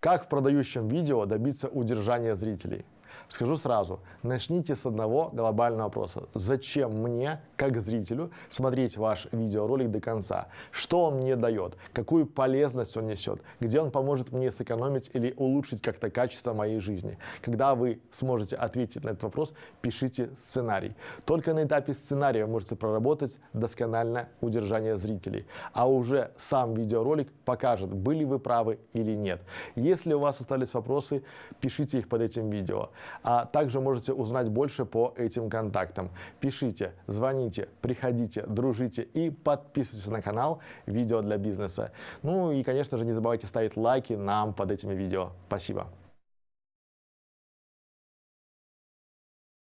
Как в продающем видео добиться удержания зрителей? Скажу сразу, начните с одного глобального вопроса. Зачем мне, как зрителю, смотреть ваш видеоролик до конца? Что он мне дает? Какую полезность он несет? Где он поможет мне сэкономить или улучшить как-то качество моей жизни? Когда вы сможете ответить на этот вопрос, пишите сценарий. Только на этапе сценария вы можете проработать досконально удержание зрителей. А уже сам видеоролик покажет, были вы правы или нет. Если у вас остались вопросы, пишите их под этим видео а также можете узнать больше по этим контактам. Пишите, звоните, приходите, дружите и подписывайтесь на канал «Видео для бизнеса». Ну и, конечно же, не забывайте ставить лайки нам под этими видео. Спасибо.